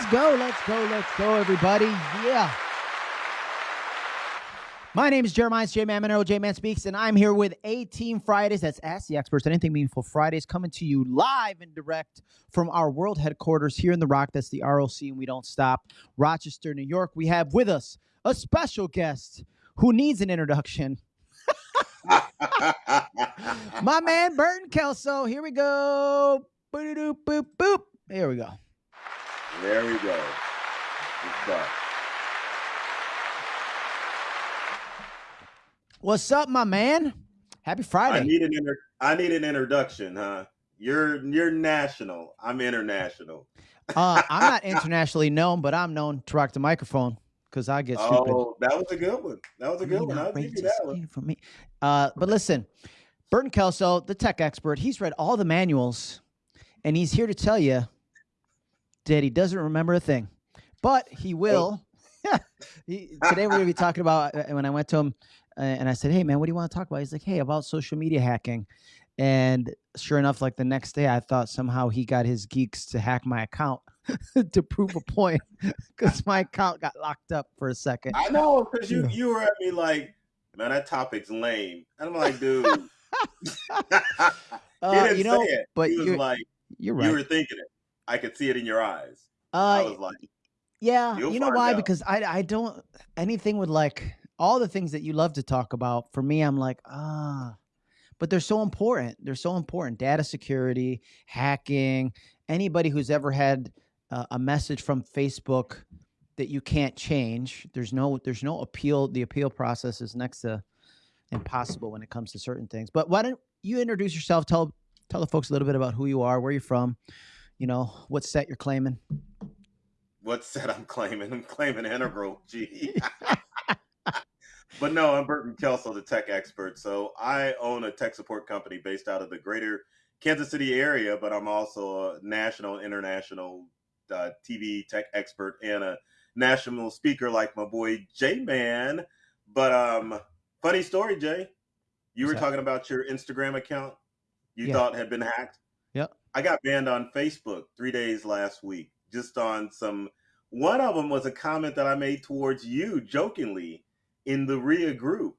Let's go, let's go, let's go, everybody. Yeah. My name is Jeremiah J Man Marrero, J Man Speaks, and I'm here with A Team Fridays. That's Ask the Experts, Anything Meaningful Fridays, coming to you live and direct from our world headquarters here in the Rock. That's the ROC, and we don't stop. Rochester, New York. We have with us a special guest who needs an introduction. My man Burton Kelso. Here we go. Boop boop boop. Here we go. There we go. What's up, my man? Happy Friday. I need an inter- I need an introduction, huh? You're you're national. I'm international. uh, I'm not internationally known, but I'm known to rock the microphone because I get stupid. Oh, that was a good one. That was a good one. I'll give you that one. From me. Uh, but listen, Burton Kelso, the tech expert, he's read all the manuals, and he's here to tell you that he doesn't remember a thing, but he will. he, today we're going to be talking about uh, when I went to him and I said, "Hey, man, what do you want to talk about?" He's like, "Hey, about social media hacking." And sure enough, like the next day, I thought somehow he got his geeks to hack my account to prove a point because my account got locked up for a second. I know because you you were at me like, man, that topic's lame, and I'm like, dude. uh, you know, it. but you're like, you're right. You were thinking it. I could see it in your eyes. Uh, I was like, yeah, you know why? Out. Because I I don't anything with like all the things that you love to talk about. For me, I'm like, ah, but they're so important. They're so important. Data security, hacking, anybody who's ever had uh, a message from Facebook that you can't change. There's no there's no appeal. The appeal process is next to impossible when it comes to certain things. But why don't you introduce yourself? Tell tell the folks a little bit about who you are, where you're from, you know, what set you're claiming. What set I'm claiming? I'm claiming integral. Gee. But no, I'm Burton Kelso, the tech expert. So I own a tech support company based out of the greater Kansas City area, but I'm also a national, international uh, TV tech expert and a national speaker like my boy J Man. But um, funny story, Jay. You What's were that? talking about your Instagram account you yeah. thought had been hacked. I got banned on Facebook three days last week, just on some. One of them was a comment that I made towards you jokingly in the RIA group.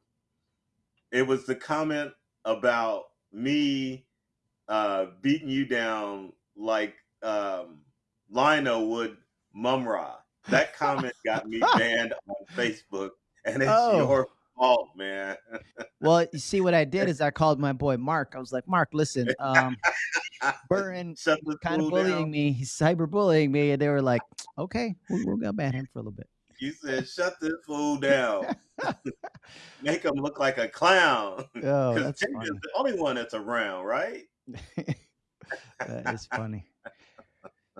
It was the comment about me uh, beating you down like um, Lion-O would Mumm-Ra. That comment got me banned on Facebook, and it's oh. your fault, man. well, you see, what I did is I called my boy Mark. I was like, Mark, listen, um, Burton kind of bullying down. me. He's cyberbullying me, and they were like, okay, we're, we're gonna ban him for a little bit. You said, "Shut this fool down. Make him look like a clown." Oh, that's is the only one that's around, right? that is funny.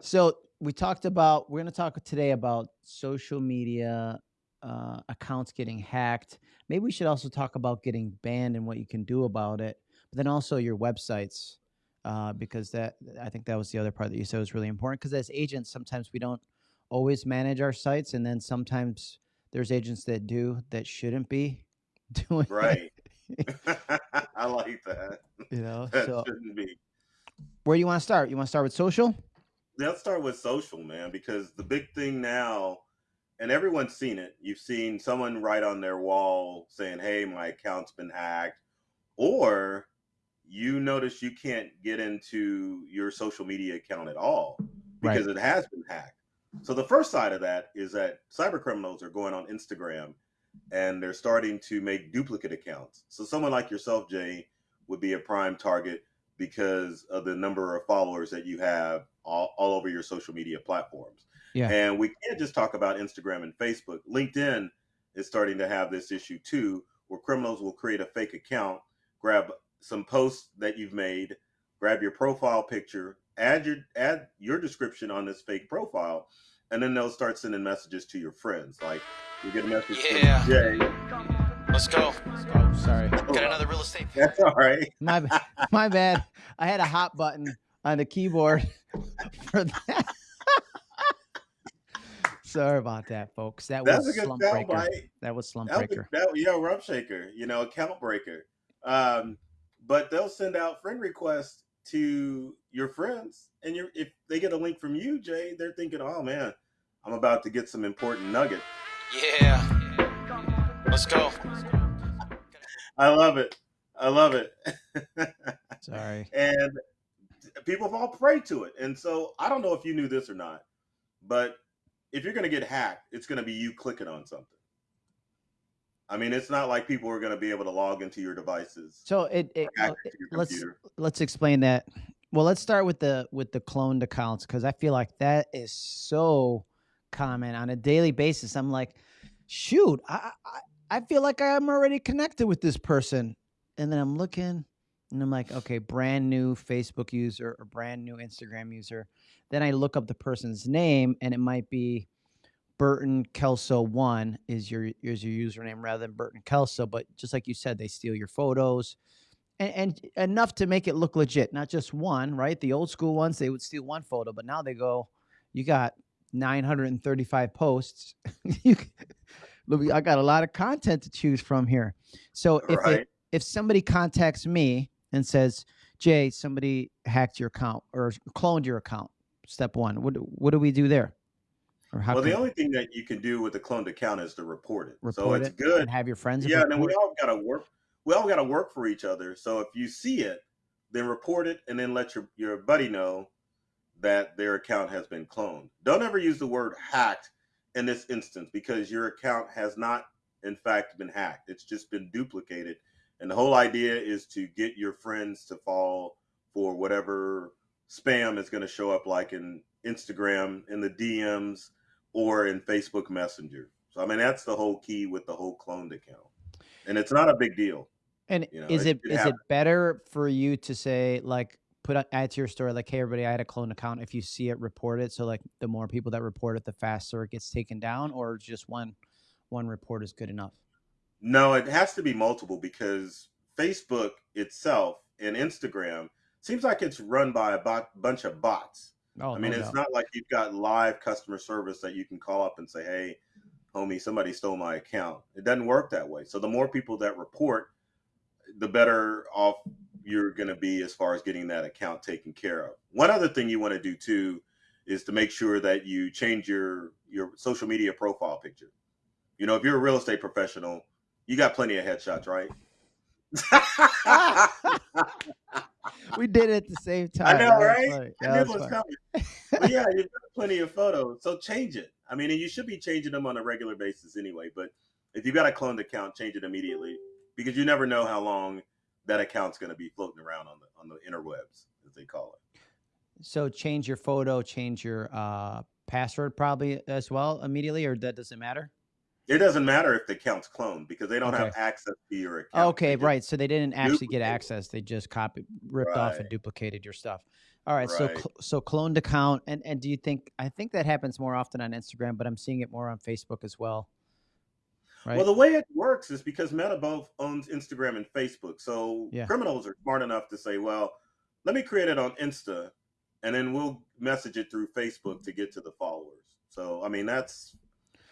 So we talked about. We're going to talk today about social media uh, accounts getting hacked. Maybe we should also talk about getting banned and what you can do about it. But then also your websites, uh, because that I think that was the other part that you said was really important. Because as agents, sometimes we don't always manage our sites, and then sometimes there's agents that do that shouldn't be doing right. I like that. You know, that so shouldn't be. Where do you want to start? You want to start with social? Let's start with social, man, because the big thing now, and everyone's seen it. You've seen someone write on their wall saying, "Hey, my account's been hacked," or you notice you can't get into your social media account at all because right. it has been hacked. So the first side of that is that cyber criminals are going on Instagram and they're starting to make duplicate accounts. So someone like yourself, Jay, would be a prime target because of the number of followers that you have all, all over your social media platforms. Yeah. And we can't just talk about Instagram and Facebook. LinkedIn is starting to have this issue too, where criminals will create a fake account, grab some posts that you've made, grab your profile picture, add your add your description on this fake profile, and then they'll start sending messages to your friends. Like you get a message yeah. from Jay. Let's go. Oh, sorry. Got another real estate. That's all right. My my bad. I had a hot button on the keyboard for that. Sorry about that, folks. That was a slump breaker. Bite. That was slump that breaker. Was, that, yeah, rump shaker. You know, account breaker. Um, but they'll send out friend requests to your friends, and you if they get a link from you, Jay, they're thinking, "Oh man, I'm about to get some important nugget. Yeah. Let's go. I love it. I love it. Sorry. and people fall prey to it. And so I don't know if you knew this or not, but if you're going to get hacked, it's going to be you clicking on something. I mean, it's not like people are going to be able to log into your devices. So it, it well, let's let's explain that. Well, let's start with the with the cloned accounts because I feel like that is so common on a daily basis. I'm like, shoot, I, I I feel like I'm already connected with this person, and then I'm looking, and I'm like, okay, brand new Facebook user or brand new Instagram user. Then I look up the person's name, and it might be Burton Kelso one is your is your username rather than Burton Kelso. But just like you said, they steal your photos. And, and enough to make it look legit, not just one, right? The old school ones, they would steal one photo, but now they go, you got 935 posts. I got a lot of content to choose from here. So if right. it, if somebody contacts me and says, "Jay, somebody hacked your account or cloned your account," step one, what what do we do there? well, the only thing that you can do with a cloned account is to report it. Report so it's it good. have your friends. Yeah, and we all got to work. We all got to work for each other. So if you see it, then report it, and then let your your buddy know that their account has been cloned. Don't ever use the word hacked in this instance because your account has not, in fact, been hacked. It's just been duplicated, and the whole idea is to get your friends to fall for whatever spam is going to show up, like in Instagram, in the DMs or in Facebook Messenger. So I mean that's the whole key with the whole cloned account, and it's not a big deal. And you know, is it, it is it better for you to say like put add to your story like hey everybody I had a clone account if you see it report it so like the more people that report it the faster it gets taken down or just one one report is good enough. No, it has to be multiple because Facebook itself and Instagram seems like it's run by a bot, bunch of bots. Oh, I mean, no it's doubt. not like you've got live customer service that you can call up and say, "Hey, homie, somebody stole my account." It doesn't work that way. So the more people that report, the better off you're going to be as far as getting that account taken care of. One other thing you want to do too is to make sure that you change your your social media profile picture. You know, if you're a real estate professional, you got plenty of headshots, right? we did it at the same time. I know, right? I knew it was coming. but yeah, you've got plenty of photos, so change it. I mean, you should be changing them on a regular basis anyway. But if you've got a cloned account, change it immediately because you never know how long that account's going to be floating around on the on the interwebs, as they call it. So change your photo, change your uh, password probably as well immediately, or that doesn't matter. It doesn't matter if the account's cloned because they don't okay. have access to your account. Okay, right. So they didn't actually get access. They just copied, ripped right. off, and duplicated your stuff. All right. right. So so cloned account, and and do you think? I think that happens more often on Instagram, but I'm seeing it more on Facebook as well. Right? Well, the way it works is because Meta both owns Instagram and Facebook. So yeah. criminals are smart enough to say, well, let me create it on Insta, and then we'll message it through Facebook to get to the followers. So I mean, that's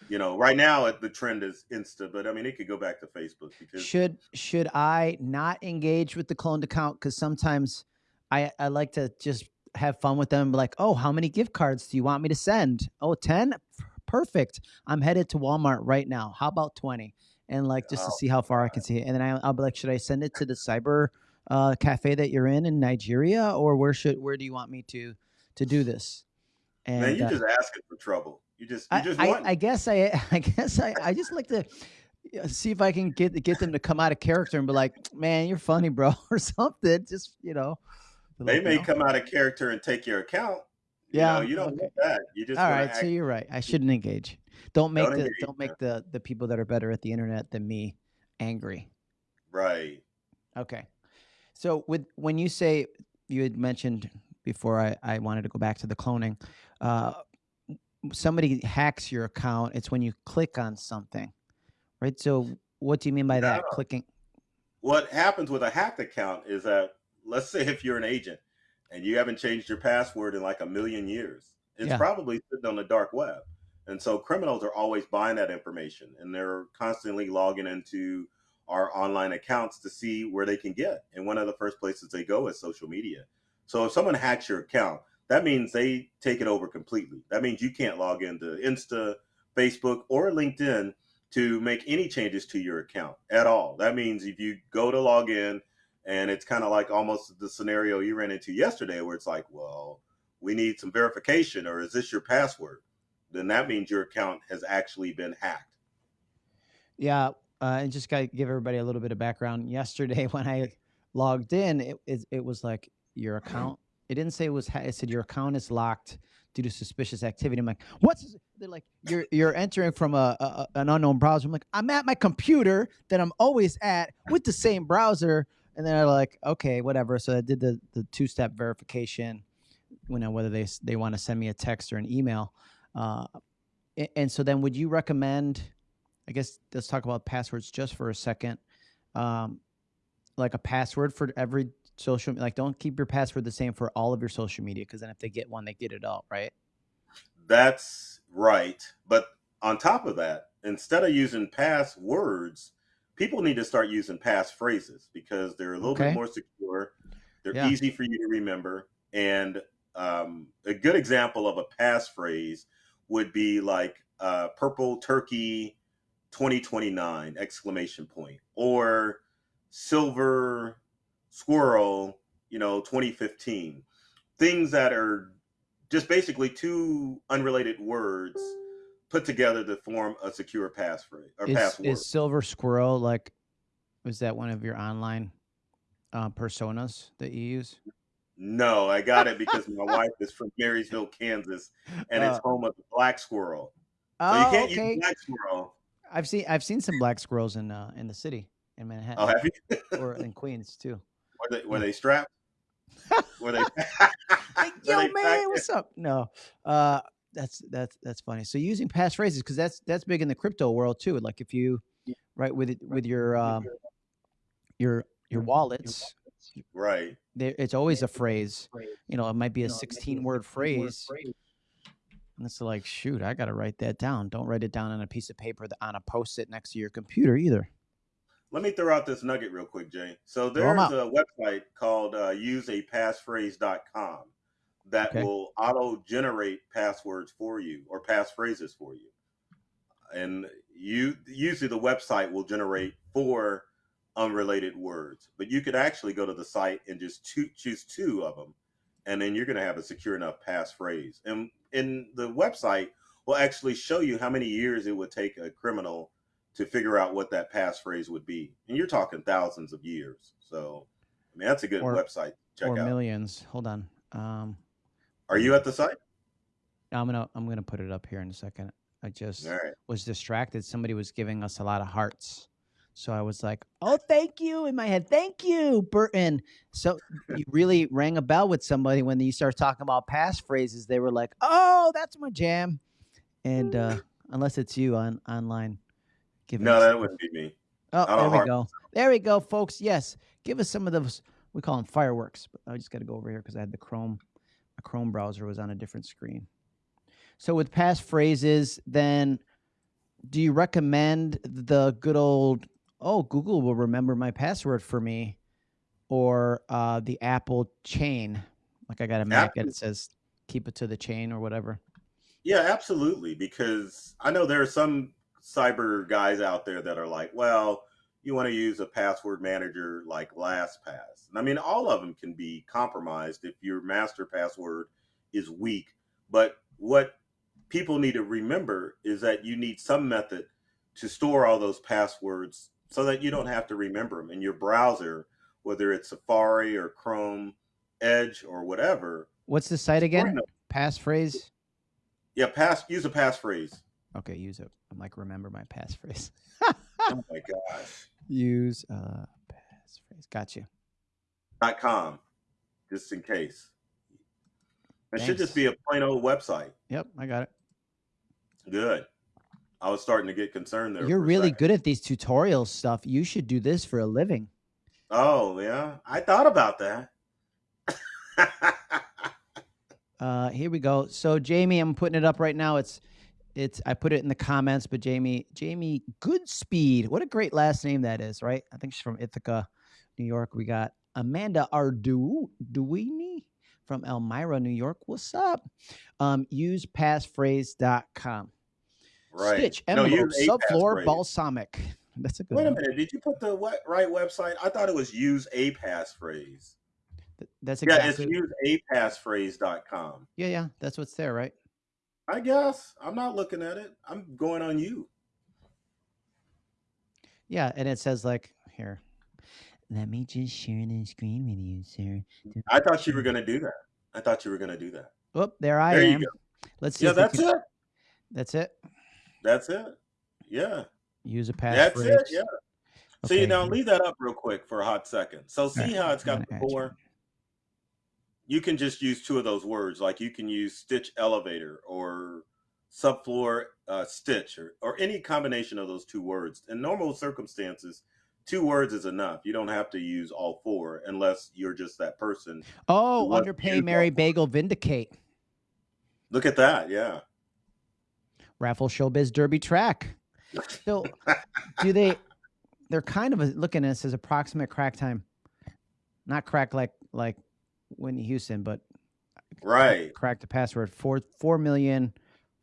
you know, right now the trend is Insta, but I mean, it could go back to Facebook because should should I not engage with the cloned account? Because sometimes I I like to just have fun with them. Like, oh, how many gift cards do you want me to send? Oh, 10? Perfect. I'm headed to Walmart right now. How about 20? And like just oh, to see how far. I can see it. And then I, will be like, should I send it to the cyber uh, cafe that you're in in Nigeria, or where should where do you want me to to do this? And Man, you uh, just asking for trouble. You just, you just I, I, I, guess I, I guess I, I just like to see if I can get get them to come out of character and be like, "Man, you're funny, bro," or something. Just you know, they may know. come out of character and take your account. Yeah, you, know, you don't okay. want that. You just all right. So you're right. I shouldn't engage. Don't make don't the engage, don't make the the people that are better at the internet than me angry. Right. Okay. So with when you say you had mentioned before I, I wanted to go back to the cloning, uh, somebody hacks your account, it's when you click on something, right? So what do you mean by that? Clicking. What happens with a hacked account is that let's say if you're an agent and you haven't changed your password in like a million years, it's yeah. probably sitting on the dark web. And so criminals are always buying that information and they're constantly logging into our online accounts to see where they can get. And one of the first places they go is social media. So if someone hacks your account, that means they take it over completely. That means you can't log into Insta, Facebook, or LinkedIn to make any changes to your account at all. That means if you go to log in and it's kind of like almost the scenario you ran into yesterday where it's like, well, we need some verification or is this your password? Then that means your account has actually been hacked. Yeah. Uh, and just got to give everybody a little bit of background. Yesterday, when I logged in, it, it, it was like your account. It didn't say it was, it said your account is locked due to suspicious activity. I'm like, what's they're like, you're you're entering from a, a, an unknown browser. I'm like, I'm at my computer that I'm always at with the same browser. And then I like, okay, whatever. So I did the the two step verification. You know whether they they want to send me a text or an email. Uh, and so then, would you recommend? I guess let's talk about passwords just for a second. Um, like a password for every social like don't keep your password the same for all of your social media because then if they get one they get it all right that's right but on top of that instead of using passwords people need to start using passphrases because they're a little okay. bit more secure they're yeah. easy for you to remember and um, a good example of a passphrase would be like uh, purple turkey 2029 exclamation point or silver Squirrel, you know, 2015. Things that are just basically two unrelated words put together to form a secure passphrase or is, password. Is Silver Squirrel like was that one of your online uh, personas that you use? No, I got it because my wife is from Marysville, Kansas, and uh, it's home of the black squirrel. Oh, so you can't okay. use black squirrel. I've seen I've seen some black squirrels in uh, in the city in Manhattan. Oh, have you? or in Queens too. Were they were they strapped? were they? like, yo, they man, what's up? No, uh, that's that's that's funny. So using passphrases because that's that's big in the crypto world too. Like if you right with it, with your um, your your wallets, right? It's always a phrase. You know, it might be a sixteen word phrase. And it's like, shoot, I got to write that down. Don't write it down on a piece of paper on a post it next to your computer either let me throw out this nugget real quick, Jay. So there's a website called uh, useapassphrase.com that okay. will auto generate passwords for you or passphrases for you. And you usually the website will generate four unrelated words, but you could actually go to the site and just two, choose two of them, and then you're going to have a secure enough passphrase. And in the website will actually show you how many years it would take a criminal to figure out what that passphrase would be. And you're talking thousands of years. So, I mean, that's a good or, website. Check or out. millions. Hold on. Um, Are you at the site? I'm gonna I'm gonna put it up here in a second. I just right. was distracted. Somebody was giving us a lot of hearts. So I was like, "Oh, thank you!" In my head, "Thank you, Burton." So you really rang a bell with somebody when you start talking about passphrases. They were like, "Oh, that's my jam," and uh, unless it's you on online, Give no, that wouldn't be me. Oh, there we go. There we go, folks. Yes, give us some of those. We call them fireworks. But I just got to go over here because I had the Chrome. A Chrome browser was on a different screen. So with passphrases, then do you recommend the good old oh Google will remember my password for me, or uh, the Apple chain? Like I got a Mac and it says keep it to the chain or whatever. Yeah, absolutely. Because I know there are some cyber guys out there that are like, well, you want to use a password manager like LastPass. And I mean, all of them can be compromised if your master password is weak. But what people need to remember is that you need some method to store all those passwords so that you don't have to remember them in your browser, whether it's Safari or Chrome, Edge or whatever. What's the site again? Passphrase? Yeah, pass use a passphrase. Okay, use it. I'm like, remember my passphrase. oh my gosh. Use a passphrase. Got you. Dot com, just in case. It Thanks. should just be a plain old website. Yep, I got it. Good. I was starting to get concerned there. You're really good at these tutorial stuff. You should do this for a living. Oh yeah, I thought about that. uh, here we go. So Jamie, I'm putting it up right now. It's it's I put it in the comments, but Jamie Jamie Goodspeed, what a great last name that is, right? I think she's from Ithaca, New York. We got Amanda Arduini from Elmira, New York. What's up? Um, use passphrase.com. Right. Stitch, No, envelope, a subfloor, balsamic. That's a good Wait a one. minute. Did you put the what, right website? I thought it was use a passphrase. Th- That's Yeah, it's use a passphrase.com. yeah, yeah. That's what's there, right? I guess. I'm not looking at it. I'm going on you. Yeah, and it says like here. Let me just share the screen with you, sir. I thought you were going to do that. I thought you were going to do that. Oh, there I There you am. go. Let's see. Yeah, that's can- it. That's it. That's it. Yeah. Use a That's passphrase. it. Yeah. See, Okay, now leave that up real quick for a hot second. So see Alright, how it's got gonna the you. four? You can just use two of those words. Like you can use stitch elevator or subfloor uh, stitch or, or any combination of those two words. In normal circumstances, two words is enough. You don't have to use all four unless you're just that person. Oh, underpay Mary. Bagel Vindicate. Look at that. Yeah. Raffle Showbiz Derby Track. So do they they're kind of looking at this as approximate crack time. Not crack like like Whitney Houston, but Right. crack the password. Four four million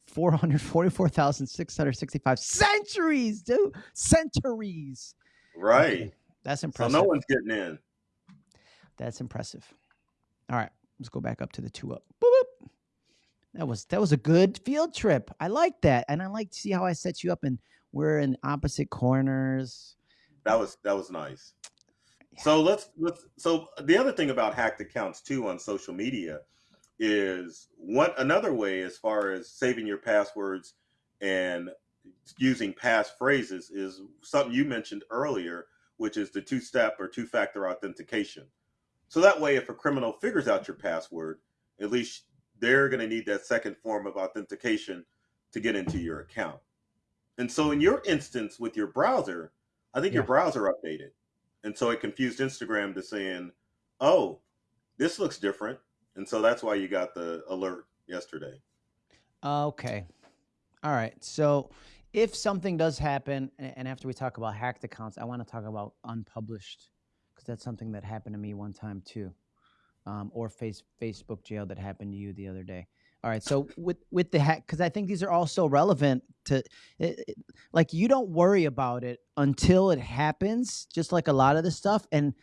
four hundred forty four thousand six hundred sixty five centuries, dude. Centuries. Right. Okay, That's So impressive. no one's getting in. That's impressive. All right, let's go back up to the two up. Boop, boop. That was that was a good field trip. I like that, and I like to see how I set you up, and we're in opposite corners. That was that was nice. So let's let's so the other thing about hacked accounts too on social media is one another way as far as saving your passwords and using passphrases is something you mentioned earlier, which is the two-step or two-factor authentication. So that way if a criminal figures out your password, at least they're going to need that second form of authentication to get into your account. And so in your instance with your browser, I think your browser updated. And so it confused Instagram to saying, oh, this looks different. And so that's why you got the alert yesterday. Okay. All right. So if something does happen, and after we talk about hacked accounts, I want to talk about unpublished because that's something that happened to me one time too, um, or face Facebook jail that happened to you the other day. All right. So with with the hack, because I think these are all so relevant to, it, it- like you don't worry about it until it happens, just like a lot of the stuff. And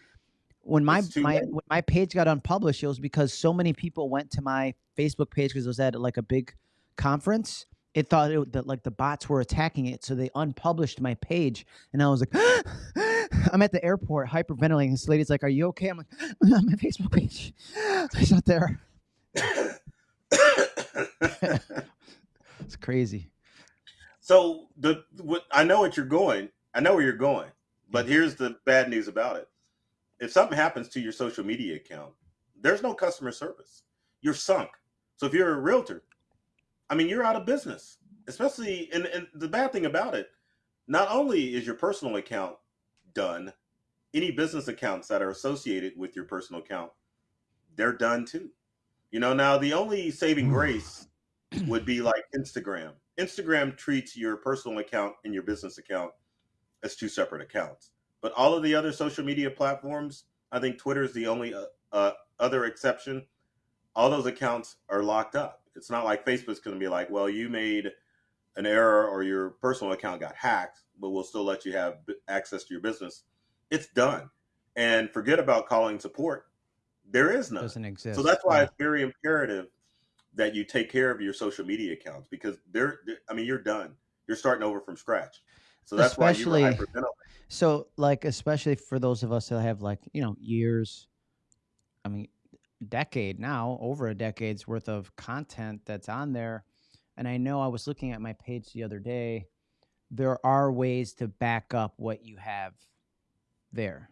when my my when my page got unpublished, it was because so many people went to my Facebook page because it was at like a big conference. It thought it, that like the bots were attacking it, so they unpublished my page, and I was like, I'm at the airport hyperventilating. This lady's like, "Are you okay?" I'm like, "On my Facebook page, it's not there." It's crazy. so the what I know what you're going. I know where you're going. But here's the bad news about it. If something happens to your social media account, there's no customer service. You're sunk. So if you're a realtor, I mean, you're out of business. Especially, and, and the bad thing about it, not only is your personal account done, any business accounts that are associated with your personal account, they're done too. You know, now the only saving grace would be like Instagram. Instagram treats your personal account and your business account as two separate accounts. But all of the other social media platforms, I think Twitter is the only uh, uh, other exception. All those accounts are locked up. It's not like Facebook's going to be like, well, you made an error or your personal account got hacked, but we'll still let you have access to your business. It's done. And forget about calling support. There is none. Doesn't exist. So that's why Yeah. it's very imperative that you take care of your social media accounts because they're, they're- I mean, you're done. You're starting over from scratch. So that's why you were. So, like, especially for those of us that have like you know years, I mean, decade now, over a decade's worth of content that's on there, and I know I was looking at my page the other day. There are ways to back up what you have there,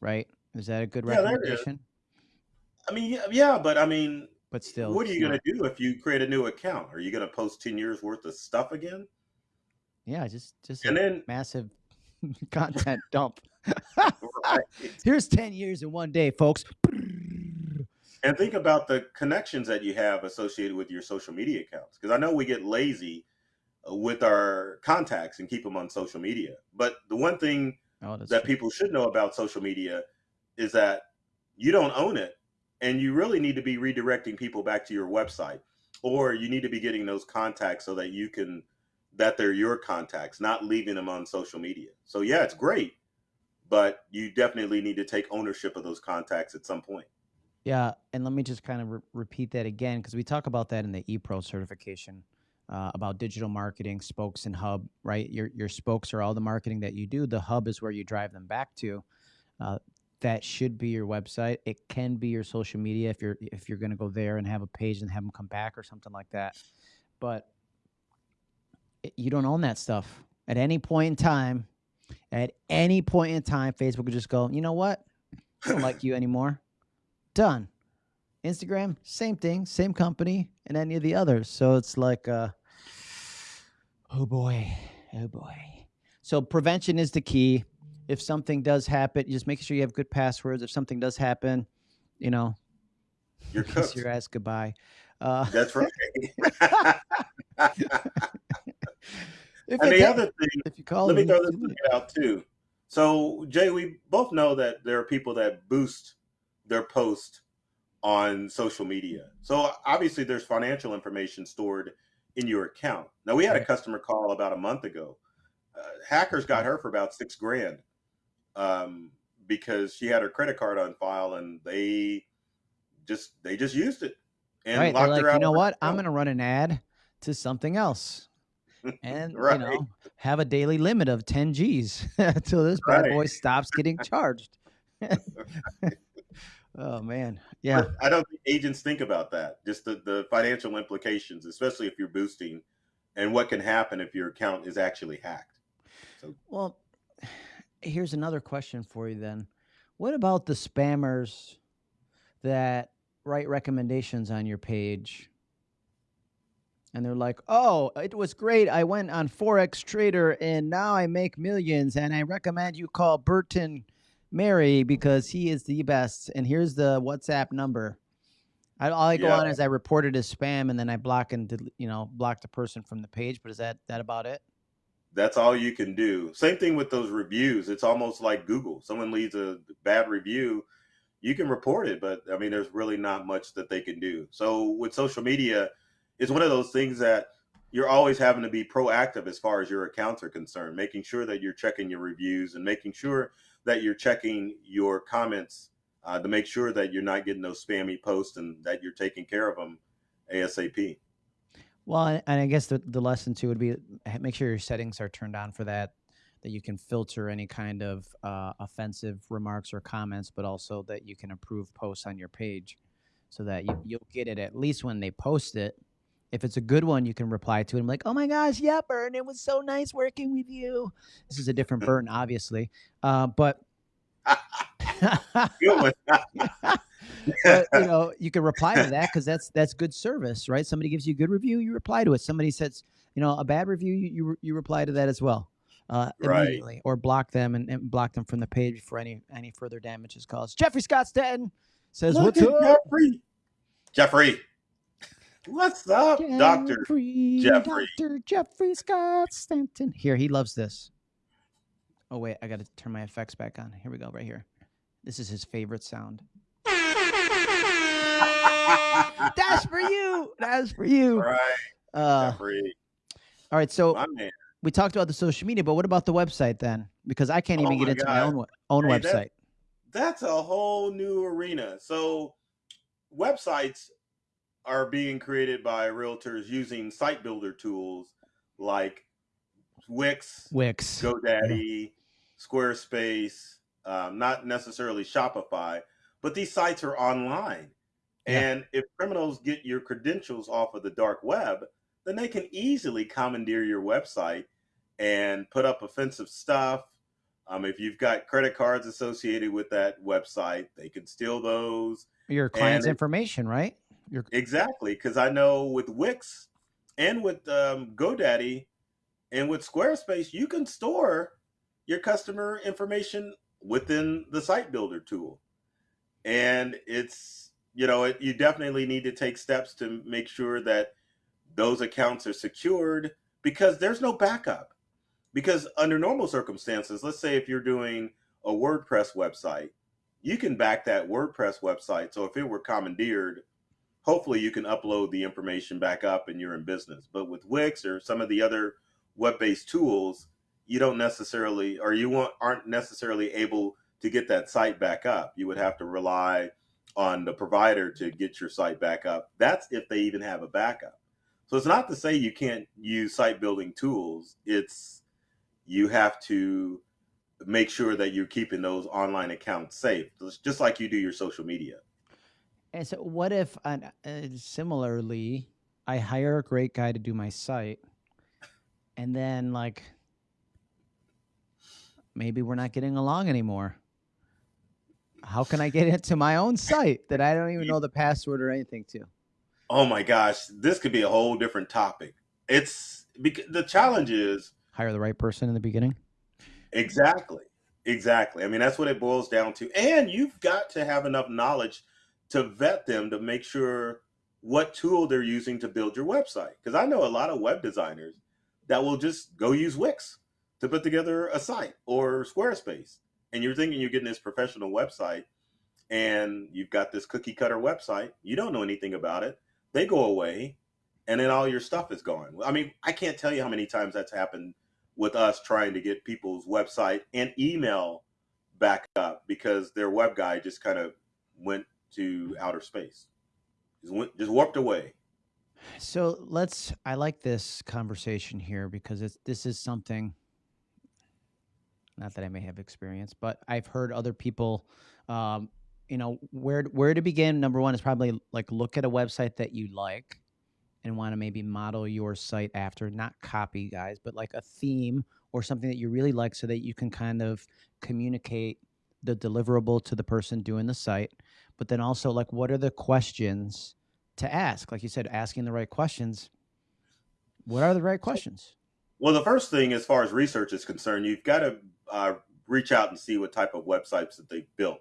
right? Is that a good Yeah, recommendation? I mean, yeah, yeah, but I mean, But still, what are you going to do if you create a new account? Are you going to post 10 years worth of stuff again? Yeah, just just And a then, massive content dump. right. Here's ten years in one day, folks. and think about the connections that you have associated with your social media accounts. Because I know we get lazy uh, with our contacts and keep them on social media. But the one thing Oh, that true. people should know about social media is that you don't own it and you really need to be redirecting people back to your website or you need to be getting those contacts so that you can that they're your contacts not leaving them on social media. So yeah it's great but you definitely need to take ownership of those contacts at some point. Yeah and let me just kind of re- repeat that again because we talk about that in the epro certification uh, about digital marketing spokes and hub right? Your your spokes are all the marketing that you do. The hub is where you drive them back to. Uh, that should be your website. It can be your social media if you're if you're going to go there and have a page and have them come back or something like that. But you don't own that stuff. At any point in time, at any point in time, Facebook could just go, you know what? I don't like you anymore. Done. Instagram, same thing, same company, and any of the others. So it's like, uh, oh boy, oh boy. So prevention is the key if something does happen, just make sure you have good passwords. If something does happen, you know, you're your ass goodbye. Uh, That's right. and the other thing, if you call let me throw this thing out too. So, Jay, we both know that there are people that boost their post on social media. So, obviously, there's financial information stored in your account. Now, we had a customer call about a month ago. Uh, hackers got her for about six grand um, because she had her credit card on file and they just they just used it and right. They're like, you know what? I'm going to run an ad to something else. And right. you know, have a daily limit of 10 G's until this bad right. boy stops getting charged. oh man, yeah. I don't think agents think about that. Just the, the financial implications, especially if you're boosting, and what can happen if your account is actually hacked. So, well, here's another question for you then. What about the spammers that write recommendations on your page? And they're like, oh, it was great. I went on Forex Trader and now I make millions. And I recommend you call Burton Mary because he is the best. And here's the WhatsApp number. I, all I go yeah. on is I report it as spam and then I block and you know block the person from the page. But is that that about it? That's all you can do. Same thing with those reviews. It's almost like Google. Someone leaves a bad review, you can report it, but I mean, there's really not much that they can do. So with social media, it's one of those things that you're always having to be proactive as far as your accounts are concerned, making sure that you're checking your reviews and making sure that you're checking your comments uh, to make sure that you're not getting those spammy posts and that you're taking care of them ASAP. Well, and I guess the, the lesson too would be make sure your settings are turned on for that, that you can filter any kind of uh, offensive remarks or comments, but also that you can approve posts on your page so that you, you'll get it at least when they post it. If it's a good one, you can reply to it. I'm like, oh my gosh, yeah, Burn, it was so nice working with you. This is a different Burn, obviously. Uh, but but, you know, you can reply to that because that's that's good service, right? Somebody gives you a good review, you reply to it. Somebody says, you know, a bad review, you you, you reply to that as well. Uh, immediately right. or block them and, and, block them from the page before any any further damage is caused. Jeffrey Scott Stanton says, Look "What's up, Jeffrey? Jeffrey, what's up, Doctor Jeffrey? Doctor Jeffrey Scott Stanton. Here, he loves this. Oh wait, I got to turn my effects back on. Here we go, right here. This is his favorite sound. That's for you. That's for you. Right. Uh, all right. So we talked about the social media, but what about the website then? Because I can't even oh get into God. my own own hey, website. That, that's a whole new arena. So websites are being created by realtors using site builder tools like Wix, Wix, GoDaddy, yeah. Squarespace, um, not necessarily Shopify, but these sites are online. Yeah. And if criminals get your credentials off of the dark web, then they can easily commandeer your website and put up offensive stuff. Um, if you've got credit cards associated with that website, they can steal those. Your client's information, right? Your... Exactly, because I know with Wix and with um, GoDaddy and with Squarespace, you can store your customer information within the site builder tool. And it's, you know, it, you definitely need to take steps to make sure that those accounts are secured because there's no backup. Because under normal circumstances, let's say if you're doing a WordPress website you can back that WordPress website. So if it were commandeered, hopefully you can upload the information back up and you're in business. But with Wix or some of the other web-based tools, you don't necessarily or you aren't necessarily able to get that site back up. You would have to rely on the provider to get your site back up. That's if they even have a backup. So it's not to say you can't use site building tools. It's you have to make sure that you're keeping those online accounts safe, just like you do your social media. And so, what if, uh, similarly, I hire a great guy to do my site, and then like maybe we're not getting along anymore? How can I get into my own site that I don't even know the password or anything to? Oh my gosh, this could be a whole different topic. It's because the challenge is hire the right person in the beginning. Exactly. Exactly. I mean, that's what it boils down to. And you've got to have enough knowledge to vet them to make sure what tool they're using to build your website. Because I know a lot of web designers that will just go use Wix to put together a site or Squarespace. And you're thinking you're getting this professional website and you've got this cookie cutter website. You don't know anything about it. They go away and then all your stuff is gone. I mean, I can't tell you how many times that's happened with us trying to get people's website and email back up because their web guy just kind of went to outer space, just went, just warped away. So let's. I like this conversation here because it's this is something. Not that I may have experience, but I've heard other people. Um, you know where where to begin. Number one is probably like look at a website that you like and want to maybe model your site after, not copy guys, but like a theme or something that you really like so that you can kind of communicate the deliverable to the person doing the site. But then also, like, what are the questions to ask? Like you said, asking the right questions. What are the right questions? Well, the first thing, as far as research is concerned, you've got to uh, reach out and see what type of websites that they've built.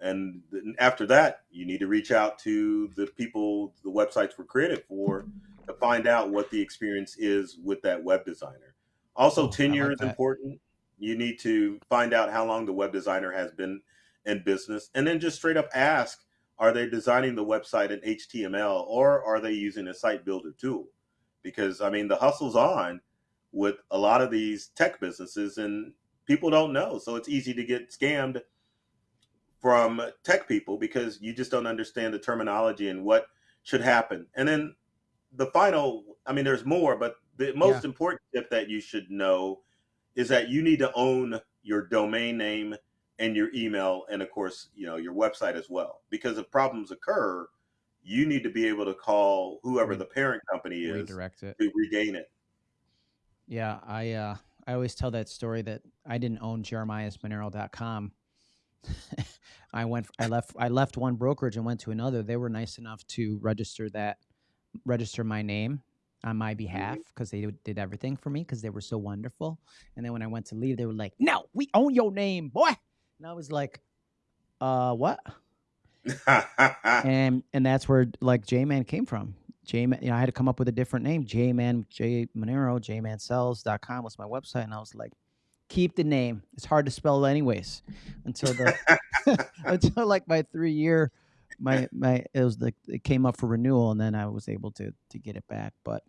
And after that, you need to reach out to the people the websites were created for to find out what the experience is with that web designer. Also, oh, tenure like is that. important. You need to find out how long the web designer has been in business and then just straight up ask are they designing the website in HTML or are they using a site builder tool? Because, I mean, the hustle's on with a lot of these tech businesses and people don't know. So it's easy to get scammed from tech people because you just don't understand the terminology and what should happen. And then the final, I mean, there's more, but the most yeah. important tip that you should know is that you need to own your domain name and your email and of course you know your website as well because if problems occur you need to be able to call whoever the parent company is redirect it to regain it yeah i uh i always tell that story that i didn't own jeremiasmarrero.com I went I left I left one brokerage and went to another. They were nice enough to register that register my name on my behalf because mm-hmm. they did everything for me because they were so wonderful. And then when I went to leave, they were like, "No, we own your name, boy." And I was like, "Uh, what?" and and that's where like J Man came from. J Man, you know, I had to come up with a different name. J Man, J Marrero, J jmansells.com was my website. And I was like, keep the name. It's hard to spell anyways. Until the until like my three year my my it was like it came up for renewal and then I was able to to get it back. But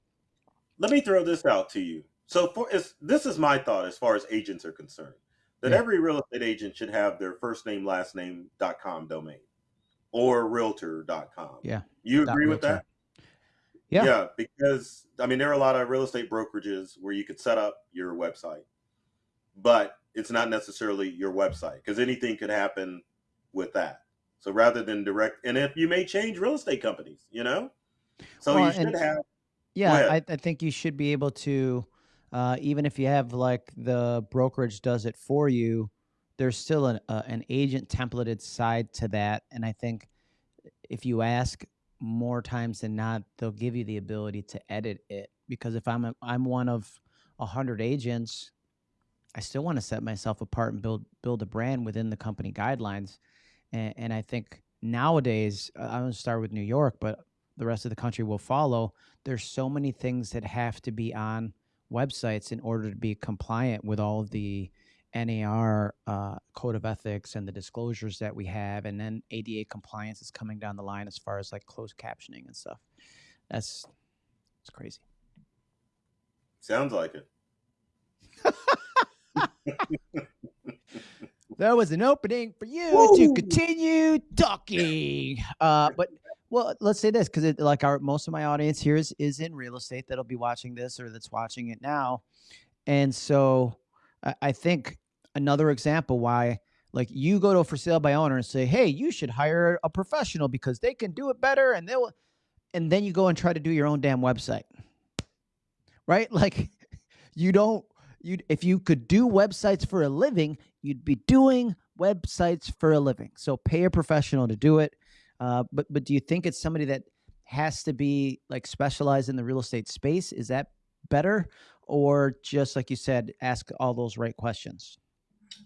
let me throw this out to you. So for this is my thought as far as agents are concerned. That yeah. every real estate agent should have their first name, last name dot com domain or realtor.com. Yeah. You agree with that? Yeah. Yeah, because I mean there are a lot of real estate brokerages where you could set up your website but it's not necessarily your website because anything could happen with that. So rather than direct, and if you may change real estate companies, you know, so well, you should have. Yeah, I, I, think you should be able to, uh, even if you have like the brokerage does it for you, there's still an uh, an agent templated side to that, and I think if you ask more times than not, they'll give you the ability to edit it. Because if I'm a, I'm one of a hundred agents I still want to set myself apart and build build a brand within the company guidelines. And, and I think nowadays, I'm going to start with New York, but the rest of the country will follow. There's so many things that have to be on websites in order to be compliant with all of the NAR uh, code of ethics and the disclosures that we have, and then ADA compliance is coming down the line as far as like closed captioning and stuff. That's it's crazy. Sounds like it. there was an opening for you Woo! to continue talking. Uh, but well, let's say this because it like our most of my audience here is is in real estate that'll be watching this or that's watching it now, and so I, I think another example why like you go to a for sale by owner and say, hey, you should hire a professional because they can do it better and they'll, and then you go and try to do your own damn website, right? Like you don't you if you could do websites for a living, you'd be doing websites for a living. So pay a professional to do it. Uh, but but do you think it's somebody that has to be like specialized in the real estate space? Is that better, or just like you said, ask all those right questions?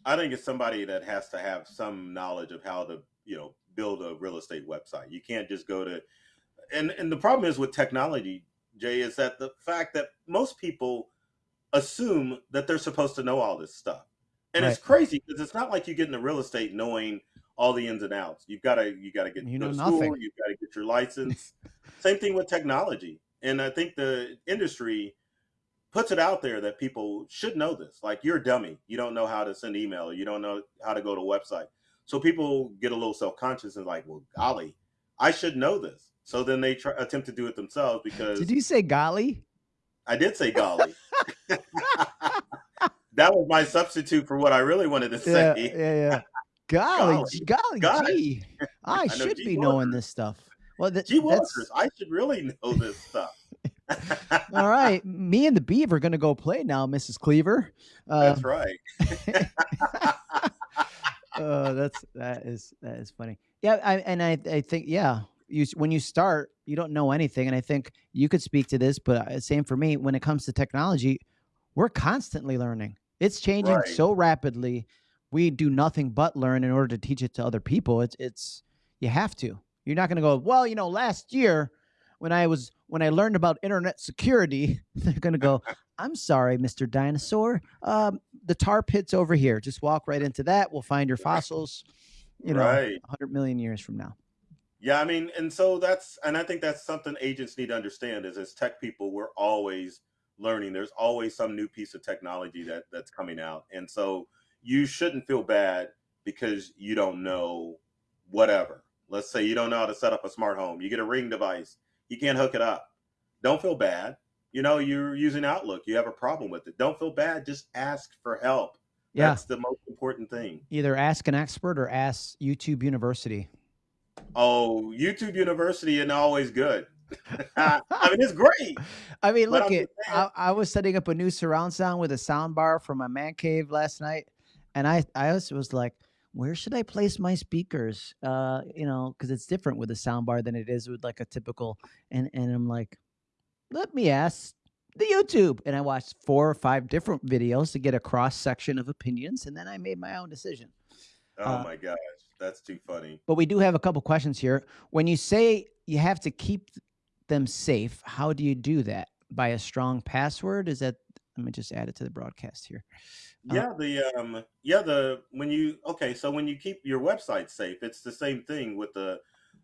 I think it's somebody that has to have some knowledge of how to you know build a real estate website. You can't just go to and and the problem is with technology, Jay, is that the fact that most people assume that they're supposed to know all this stuff. And right. it's crazy because it's not like you get into real estate knowing all the ins and outs. You've got to you got to get you know to school. Nothing. You've got to get your license. Same thing with technology. And I think the industry puts it out there that people should know this. Like you're a dummy. You don't know how to send email or you don't know how to go to a website. So people get a little self conscious and like, well, golly, I should know this. So then they try, attempt to do it themselves because. Did you say golly? I did say golly. that was my substitute for what I really wanted to say. Yeah, yeah, yeah. Golly, golly, golly, gee. I, I should be knowing this stuff. Well, th- gee that's... I should really know this stuff. All right, me and the Beaver are going to go play now, Mrs. Cleaver. Uh, that's right. uh, that's that is that is funny. Yeah, I, and I I think yeah, you when you start, you don't know anything, and I think you could speak to this, but uh, same for me. When it comes to technology, we're constantly learning. It's changing right. so rapidly. We do nothing but learn in order to teach it to other people. It's it's you have to. You're not going to go, well, you know, last year when I was when I learned about internet security, they're going to go, I'm sorry, Mr. Dinosaur. Um, the tar pit's over here. Just walk right into that. We'll find your fossils, you know, right. 100 million years from now. Yeah, I mean, and so that's, and I think that's something agents need to understand is as tech people, we're always learning. There's always some new piece of technology that that's coming out, and so you shouldn't feel bad because you don't know whatever. Let's say you don't know how to set up a smart home. You get a ring device, you can't hook it up. Don't feel bad. You know, you're using Outlook, you have a problem with it. Don't feel bad. Just ask for help. Yeah. That's the most important thing. Either ask an expert or ask YouTube University. Oh, YouTube University and always good. I mean, it's great. I mean, look at I, I, was setting up a new surround sound with a sound bar for my man cave last night, and I I was, was like, where should I place my speakers? Uh, you know, because it's different with a sound bar than it is with like a typical. And and I'm like, let me ask the YouTube, and I watched four or five different videos to get a cross section of opinions, and then I made my own decision. Oh uh, my gosh, that's too funny. But we do have a couple questions here. When you say you have to keep them safe, how do you do that? By a strong password? Is that? Let me just add it to the broadcast here. Uh, yeah, the um, yeah the when you okay, so when you keep your website safe, it's the same thing with the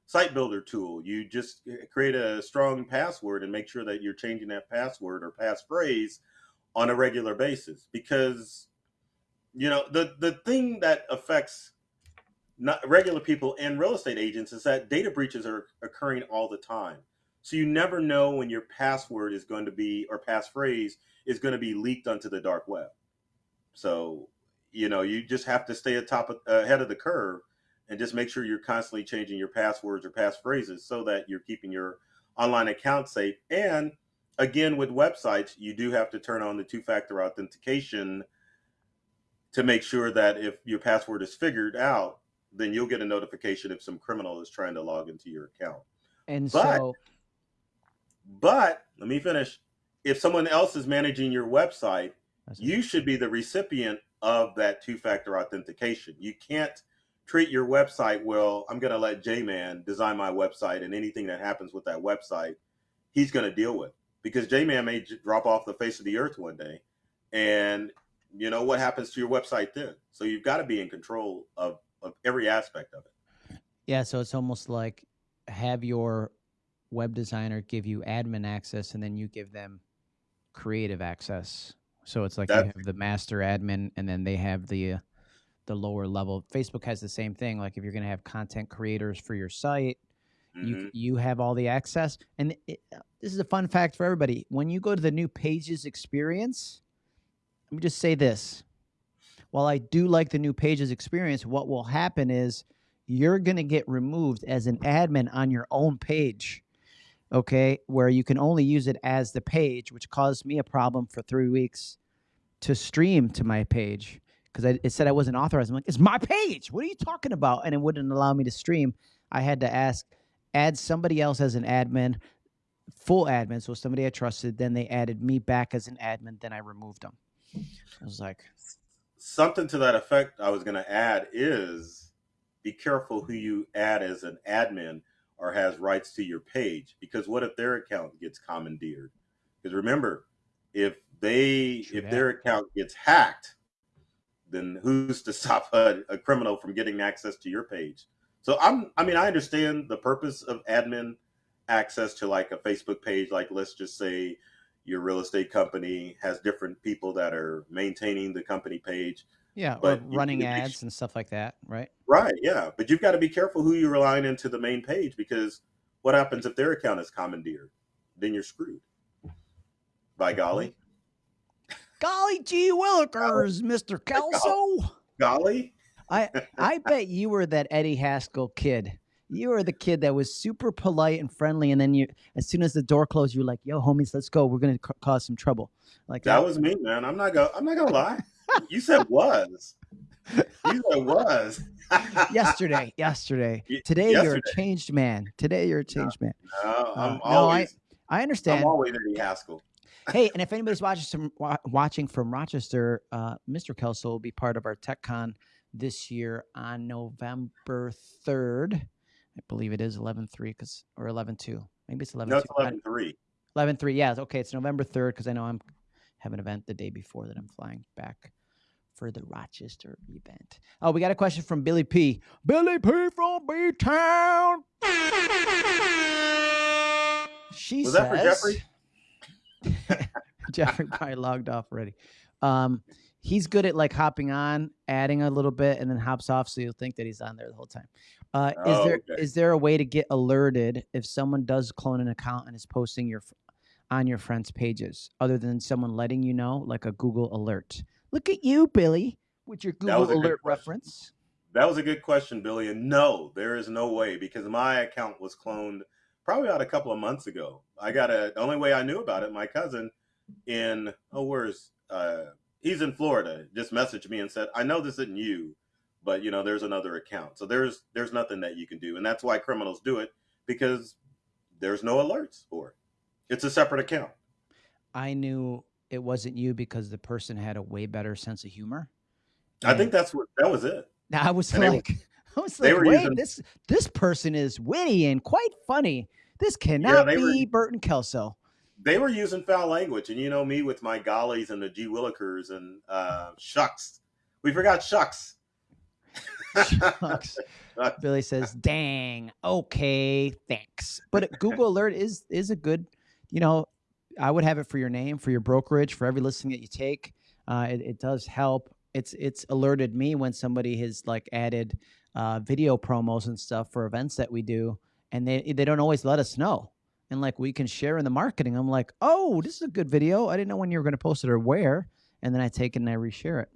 site builder tool. You just eh, create a strong password and make sure that you're changing that password or passphrase on a regular basis because you know the the thing that affects not regular people and real estate agents is that data breaches are occurring all the time. So you never know when your password is going to be or passphrase is going to be leaked onto the dark web. So, you know, you just have to stay atop of, ahead of the curve and just make sure you're constantly changing your passwords or passphrases so that you're keeping your online account safe. And again, with websites, you do have to turn on the two-factor authentication to make sure that if your password is figured out, then you'll get a notification if some criminal is trying to log into your account. And but, so, but let me finish. If someone else is managing your website, you should be the recipient of that two-factor authentication. You can't treat your website well. I'm going to let J-Man design my website, and anything that happens with that website, he's going to deal with because J-Man may drop off the face of the earth one day, and you know, what happens to your website then? So you've got to be in control of, of every aspect of it. Yeah. So it's almost like have your web designer give you admin access and then you give them creative access. So it's like That's, you have the master admin and then they have the uh, the lower level. Facebook has the same thing. Like if you're going to have content creators for your site, mm-hmm. you you have all the access. And it, this is a fun fact for everybody. When you go to the new Pages experience, let me just say this. While I do like the new Pages experience, what will happen is you're going to get removed as an admin on your own page. Okay, where you can only use it as the page, which caused me a problem for three weeks to stream to my page because it said I wasn't authorized. I'm like, it's my page. What are you talking about? And it wouldn't allow me to stream. I had to ask, add somebody else as an admin, full admin, so somebody I trusted. Then they added me back as an admin. Then I removed them. I was like, something to that effect. I was going to add is be careful who you add as an admin or has rights to your page because what if their account gets commandeered? Because remember, if they True if that. their account gets hacked, then who's to stop a, a, criminal from getting access to your page? So I'm I mean I understand the purpose of admin access to like a Facebook page, like let's just say your real estate company has different people that are maintaining the company page. Yeah, but running ads and stuff like that, right? Right, yeah. But you've got to be careful who you're relying into the main page because what happens if their account is commandeered? Then you're screwed. By golly. Golly gee willikers, Mr. Kelso. Golly. I I bet you were that Eddie Haskell kid. You were the kid that was super polite and friendly, and then you, as soon as the door closed, you're like, "Yo, homies, let's go. We're gonna cause some trouble." Like that was me, man. I'm not gonna. I'm not gonna lie. You said was. You said was. yesterday, yesterday. Today yesterday. you're a changed man. Today you're a changed no, man. No, I'm uh, always. No, I, I understand. I'm always Eddie Haskell hey, and if anybody's watching from watching from Rochester, uh, Mr. Kelso will be part of our TechCon this year on November third. I believe it is eleven three because or eleven two. Maybe it's eleven. No, it's eleven three. Eleven three. Yeah. Okay. It's November third because I know I'm have an event the day before that I'm flying back for the Rochester event. Oh, we got a question from Billy P. Billy P. from B Town. She Was says, that for Jeffrey? Jeffrey probably logged off already. Um, he's good at like hopping on, adding a little bit, and then hops off, so you'll think that he's on there the whole time. Uh, oh, is there okay. is there a way to get alerted if someone does clone an account and is posting your on your friends' pages, other than someone letting you know, like a Google alert? Look at you, Billy, with your Google alert reference. That was a good question, Billy. And no, there is no way because my account was cloned probably about a couple of months ago. I got a the only way I knew about it. My cousin in oh where's uh he's in Florida just messaged me and said I know this isn't you, but you know there's another account. So there's there's nothing that you can do, and that's why criminals do it because there's no alerts for it. It's a separate account. I knew it wasn't you because the person had a way better sense of humor. I think that's what that was it. Now I was and like, I was like, wait, using, this this person is witty and quite funny. This cannot yeah, be were, Burton Kelso. They were using foul language, and you know me with my gollies and the G Willikers and uh, shucks. We forgot shucks. shucks. Billy says, "Dang, okay, thanks." But Google Alert is is a good, you know, I would have it for your name, for your brokerage, for every listing that you take. Uh, it, it does help. It's it's alerted me when somebody has like added uh, video promos and stuff for events that we do and they they don't always let us know. And like we can share in the marketing. I'm like, oh, this is a good video. I didn't know when you were going to post it or where. And then I take it and I reshare it.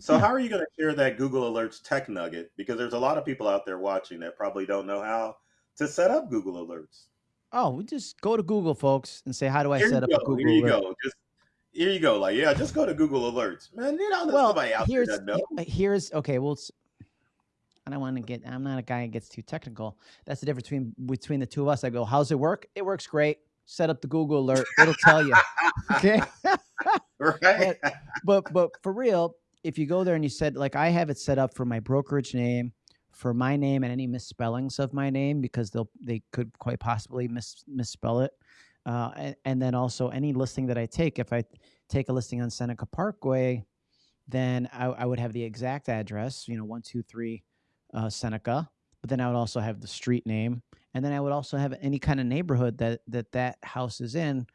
So yeah. how are you going to share that Google Alerts tech nugget? Because there's a lot of people out there watching that probably don't know how to set up Google Alerts. Oh, we just go to Google, folks, and say, how do I here set up go. a Google Here you alert? go. Just here you go. Like, yeah, just go to Google Alerts, man. You know, well, here's, Here's okay. Well, I don't want to get. I'm not a guy that gets too technical. That's the difference between between the two of us. I go, "How's it work? It works great. Set up the Google alert. It'll tell you." Okay. right. But, but but for real, if you go there and you said like I have it set up for my brokerage name, for my name and any misspellings of my name because they'll they could quite possibly mis, misspell it. Uh, and, and then also any listing that I take, if I take a listing on Seneca Parkway, then I, I would have the exact address, you know, one two three uh, Seneca. But then I would also have the street name, and then I would also have any kind of neighborhood that that that house is in.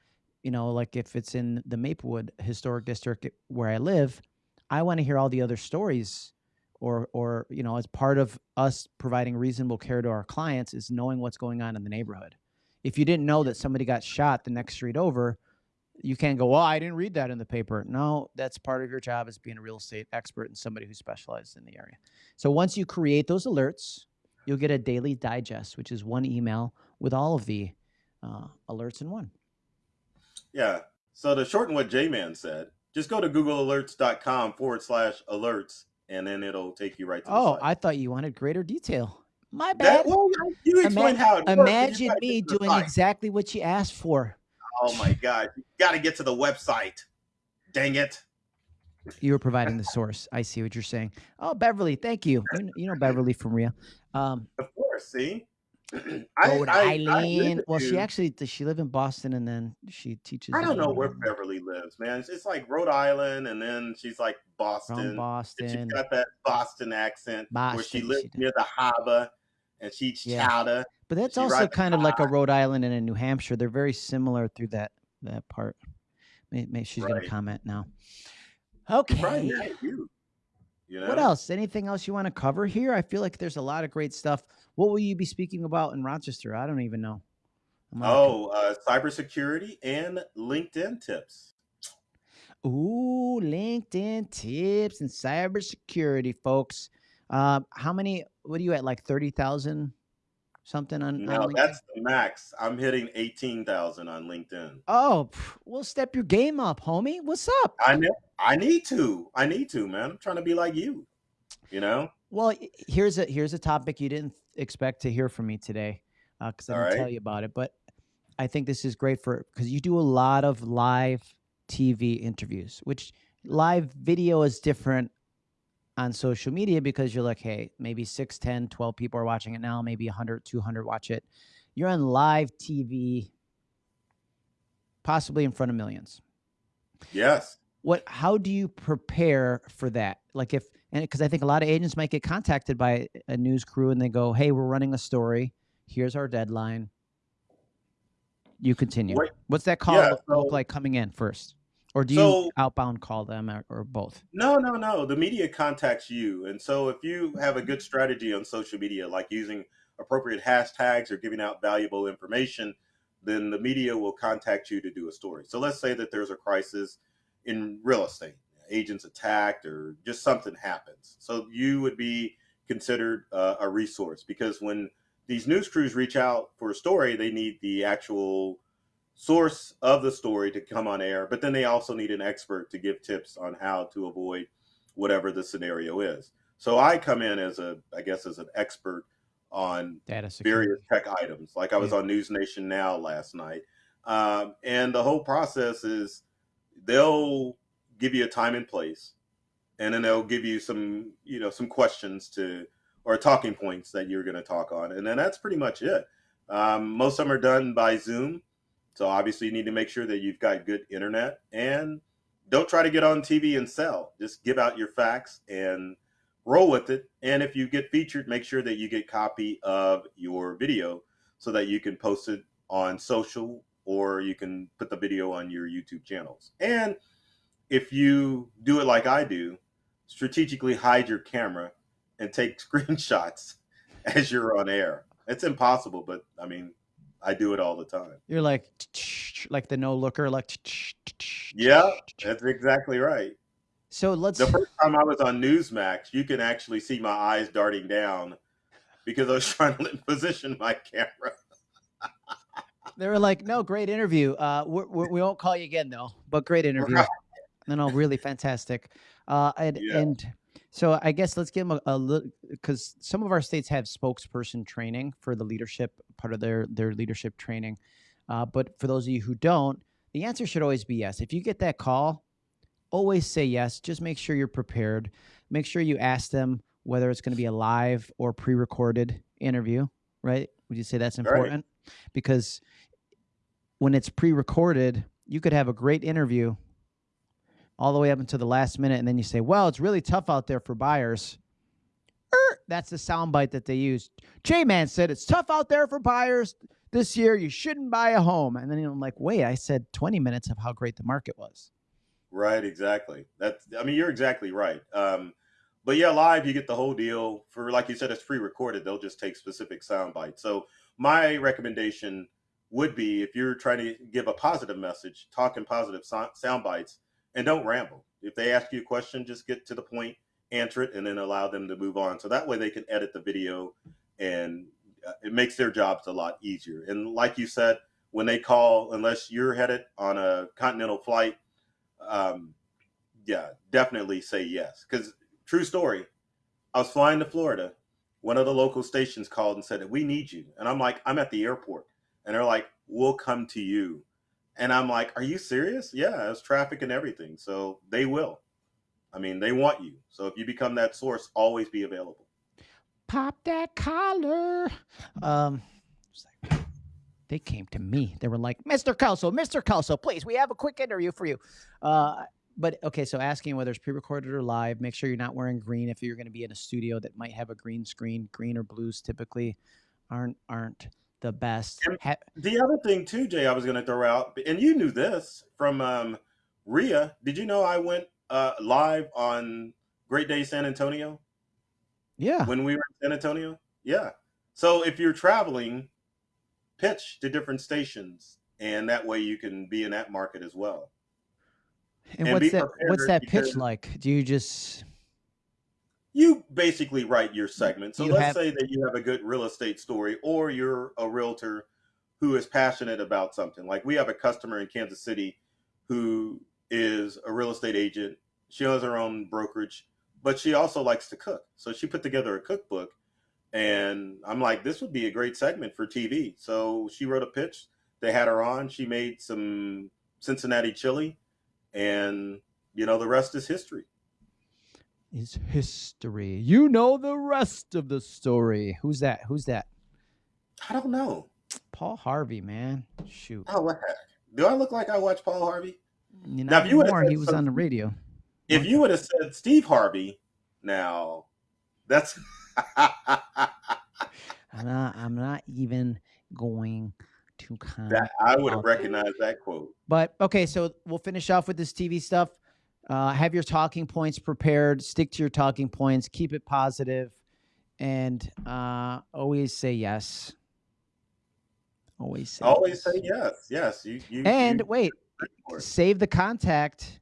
You know, like if it's in the Maplewood Historic District where I live, I want to hear all the other stories or or you know as part of us providing reasonable care to our clients is knowing what's going on in the neighborhood. If you didn't know that somebody got shot the next street over you can't go well i didn't read that in the paper. No that's part of your job as being a real estate expert and somebody who specializes in the area. So once you create those alerts you'll get a daily digest which is one email with all of the uh, alerts in one. Yeah. So to shorten what j-man said just go to googlealerts.com forward slash alerts and then it'll take you right to oh i thought you wanted greater detail my bad. That, well, you explain Ima- how. imagine me doing exactly what you asked for. Oh my god! You got to get to the website. Dang it! You were providing the source. I see what you're saying. Oh, Beverly, thank you. You, you know Beverly from Ria. Um, of course. See. Rhode Island. well, she actually does. She live in Boston, and then she teaches. I don't know where Beverly lives, man. It's, it's, like Rhode Island, and then she's like Boston. From Boston. She's got that Boston accent Boston, where she lives she near the harbor, and she eats yeah. chowder. But that's also kind of like a Rhode Island and a New Hampshire. They're very similar through that that part. Maybe, maybe she's right. going to comment now. Okay. You. You know? What else? Anything else you want to cover here? I feel like there's a lot of great stuff. What will you be speaking about in Rochester? I don't even know. Oh, uh, cybersecurity and LinkedIn tips. Ooh, LinkedIn tips and cybersecurity, folks. Uh, how many? What are you at? Like thirty thousand something on? No, on that's the max. I'm hitting eighteen thousand on LinkedIn. Oh, we'll step your game up, homie. What's up? I know. I need to. I need to, man. I'm trying to be like you. You know. Well, here's a here's a topic you didn't expect to hear from me today, because uh, I didn't right. tell you about it. But I think this is great for because you do a lot of live TV interviews, which live video is different on social media because you're like, hey, maybe 6, 10, 12 people are watching it now, maybe 100, 200 watch it. You're on live TV, possibly in front of millions. Yes. What? How do you prepare for that? Like if and because I think a lot of agents might get contacted by a news crew and they go, "Hey, we're running a story. Here's our deadline." You continue. Wait, What's that call yeah, so, look like coming in first? Or do so, you outbound call them or, or, both? No, no, no. The media contacts you. And so if you have a good strategy on social media, like using appropriate hashtags or giving out valuable information, then the media will contact you to do a story. So let's say that there's a crisis in real estate, agents attacked or just something happens. So you would be considered uh, a resource because when these news crews reach out for a story, they need the actual source of the story to come on air, but then they also need an expert to give tips on how to avoid whatever the scenario is. So I come in as a, I guess, as an expert on various tech items. Like I was yeah. on News Nation Now last night, um, and the whole process is they'll give you a time and place, and then they'll give you some, you know, some questions to or talking points that you're going to talk on, and then that's pretty much it. Um, most of them are done by Zoom so obviously you need to make sure that you've got good internet and don't try to get on TV and sell. Just give out your facts and roll with it. And if you get featured, make sure that you get copy of your video so that you can post it on social or you can put the video on your YouTube channels. And if you do it like I do, strategically hide your camera and take screenshots as you're on air. It's impossible, but I mean, I do it all the time. You're like like the no looker, like yeah, that's exactly right. So let's. The first time I was on Newsmax, you can actually see my eyes darting down because I was trying to position my camera. they were like, "No, great interview. Uh, we're, we're, we will not call you again though, but great interview. Right. No, no, really fantastic. Uh, and yeah. and so I guess let's give them a, a little because some of our states have spokesperson training for the leadership part of their their leadership training. Uh, but for those of you who don't, the answer should always be yes. If you get that call, always say yes. Just make sure you're prepared. Make sure you ask them whether it's going to be a live or pre-recorded interview. Right? Would you say that's important? Right. Because when it's pre-recorded, you could have a great interview all the way up until the last minute, and then you say, "Well, it's really tough out there for buyers." Er, that's the soundbite that they use. J Man said it's tough out there for buyers this year. You shouldn't buy a home. And then I'm like, wait, I said 20 minutes of how great the market was. Right, exactly. That's I mean, you're exactly right. Um, but yeah, live you get the whole deal. For like you said, it's pre-recorded. They'll just take specific sound bites. So my recommendation would be if you're trying to give a positive message, talking positive sound bites, and don't ramble. If they ask you a question, just get to the point, answer it, and then allow them to move on. So that way they can edit the video, and uh, it makes their jobs a lot easier. And like you said, when they call, unless you're headed on a continental flight um, yeah, definitely say yes. Because true story, I was flying to Florida. One of the local stations called and said, "We need you," and I'm like, "I'm at the airport," and they're like, "We'll come to you," and I'm like, "Are you serious?" Yeah, it's traffic and everything, so they will. I mean, they want you. So if you become that source, always be available. Pop that collar. Um, they came to me. They were like, Mr. Kelso, Mr. Kelso, please, we have a quick interview for you. Uh, but okay, so asking whether it's pre-recorded or live, make sure you're not wearing green if you're going to be in a studio that might have a green screen. Green or blues typically aren't aren't the best. Ha- the other thing too, Jay, I was going to throw out, and you knew this from um, Ria. Did you know I went uh, live on Great Day San Antonio? Yeah. When we were in San Antonio, yeah. So if you're traveling pitch to different stations, and that way you can be in that market as well. And, and what's that? What's that pitch like? Do you just you basically write your segment. So you let's have... say that you have a good real estate story, or you're a realtor who is passionate about something. Like we have a customer in Kansas City who is a real estate agent. She owns her own brokerage, but she also likes to cook. So she put together a cookbook and I'm like, this would be a great segment for TV. So she wrote a pitch. They had her on. She made some Cincinnati chili, and you know the rest is history. Is history. You know the rest of the story. Who's that? Who's that? I don't know. Paul Harvey, man. Shoot. Oh, what heck? Do I look like I watch Paul Harvey? You know, now, if you more, he was on the radio. If you would have said Steve Harvey, now that's I'm not. I'm not even going to comment. That, I would have recognized that quote. But okay, so we'll finish off with this TV stuff. Uh, have your talking points prepared. Stick to your talking points. Keep it positive, and uh, always say yes. Always say always yes. say yes. Yes. You. you and you, wait, save the contact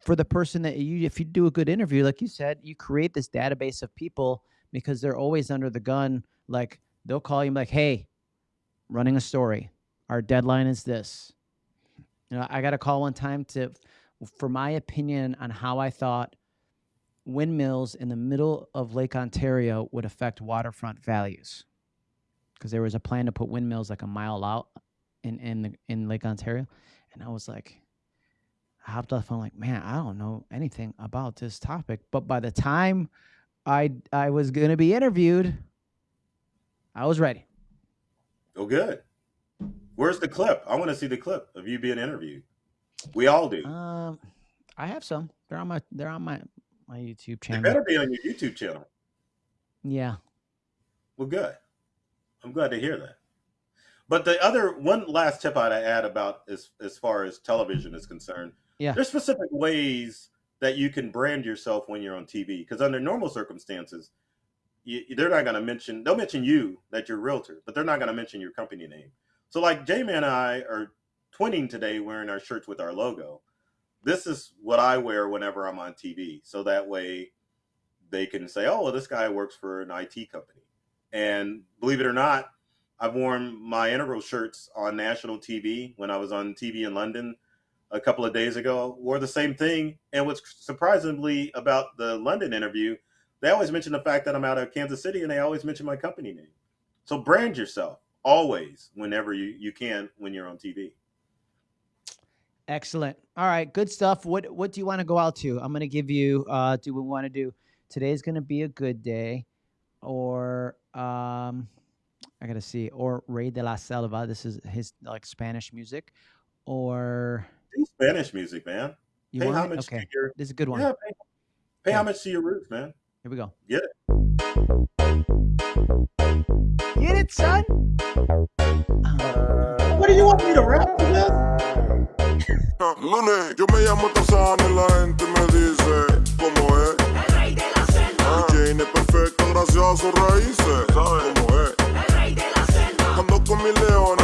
for the person that you if you do a good interview like you said you create this database of people because they're always under the gun like they'll call you like hey running a story our deadline is this you know i got a call one time to for my opinion on how i thought windmills in the middle of lake ontario would affect waterfront values because there was a plan to put windmills like a mile out in in the, in lake ontario and i was like I hopped off. I'm like, man, I don't know anything about this topic. But by the time I I was gonna be interviewed, I was ready. Oh, good. Where's the clip? I want to see the clip of you being interviewed. We all do. Um, I have some. They're on my they're on my my YouTube channel. They better be on your YouTube channel. Yeah. Well, good. I'm glad to hear that. But the other one last tip I'd add about as as far as television is concerned yeah. There's specific ways that you can brand yourself when you're on TV because under normal circumstances, you, they're not going to mention. They'll mention you that you're a realtor, but they're not going to mention your company name. So like J-Man and I are twinning today, wearing our shirts with our logo. This is what I wear whenever I'm on TV, so that way they can say, "Oh, well, this guy works for an IT company." And believe it or not, I've worn my integral shirts on national TV when I was on TV in London a couple of days ago wore the same thing. And what's surprisingly about the London interview, they always mention the fact that I'm out of Kansas City and they always mention my company name. So brand yourself always whenever you, you can when you're on TV. Excellent. All right, good stuff. What what do you want to go out to? I'm going to give you uh do we want to do today's going to be a good day or um I got to see or Rey de la Selva. This is his like Spanish music or Spanish music, man. You pay want it? homage Okay. to your This is a good one. yeah, pay, pay Okay. homage to your roots, man. Here we go. Get it. Get it, son. What do you want me to rap to this? Lunes, yo me llamo Tarzán y la gente me dice cómo es. El rey de la selva, El Jane es perfecto gracias a sus raíces. ¿Sabes cómo es? el rey de la selva, Ando con mi león